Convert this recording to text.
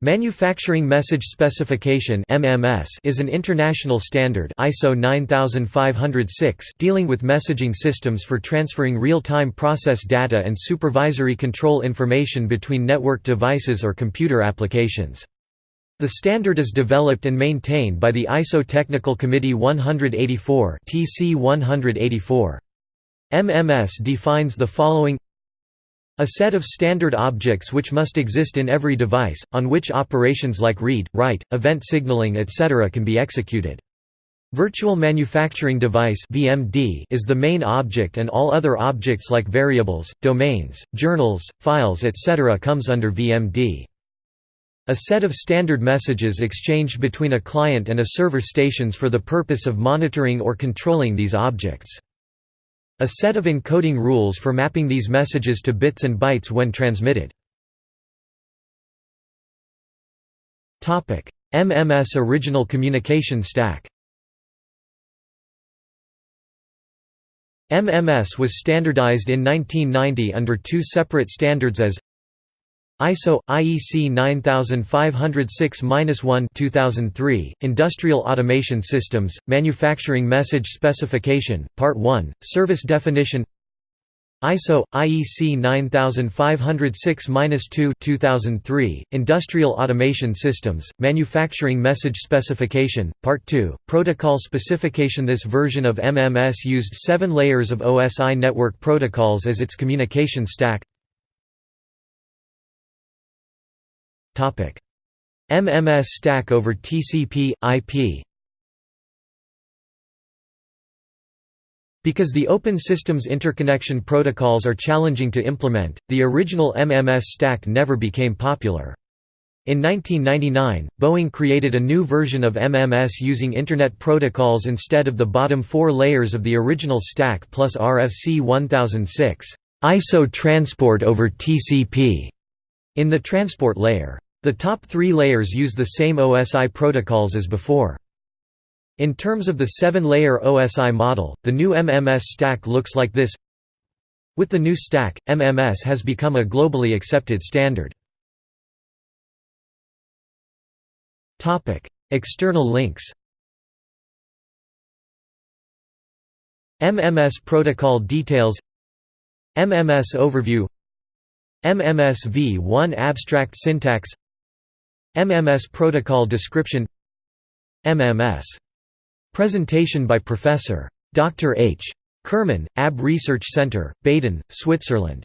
Manufacturing Message Specification (MMS) is an international standard ISO 9506 dealing with messaging systems for transferring real-time process data and supervisory control information between network devices or computer applications. The standard is developed and maintained by the ISO Technical Committee 184 (TC 184). MMS defines the following a set of standard objects which must exist in every device, on which operations like read, write, event signaling etc. can be executed. Virtual Manufacturing Device is the main object and all other objects like variables, domains, journals, files etc. comes under VMD. A set of standard messages exchanged between a client and a server stations for the purpose of monitoring or controlling these objects. A set of encoding rules for mapping these messages to bits and bytes when transmitted. MMS Original Communication Stack MMS was standardized in 1990 under two separate standards as ISO IEC 9506-1 2003 Industrial Automation Systems Manufacturing Message Specification Part 1 Service Definition ISO IEC 9506-2 2003 Industrial Automation Systems Manufacturing Message Specification Part 2 Protocol Specification This version of MMS used 7 layers of OSI network protocols as its communication stack MMS stack over TCP, IP Because the Open Systems Interconnection protocols are challenging to implement, the original MMS stack never became popular. In 1999, Boeing created a new version of MMS using Internet protocols instead of the bottom four layers of the original stack plus RFC 1006 ISO transport over TCP in the transport layer. The top three layers use the same OSI protocols as before. In terms of the seven-layer OSI model, the new MMS stack looks like this. With the new stack, MMS has become a globally accepted standard. External links. MMS protocol details. MMS overview. MMS v1 abstract syntax MMS protocol description MMS. Presentation by Professor. Dr. H. Kirrmann, ABB Research Center, Baden, Switzerland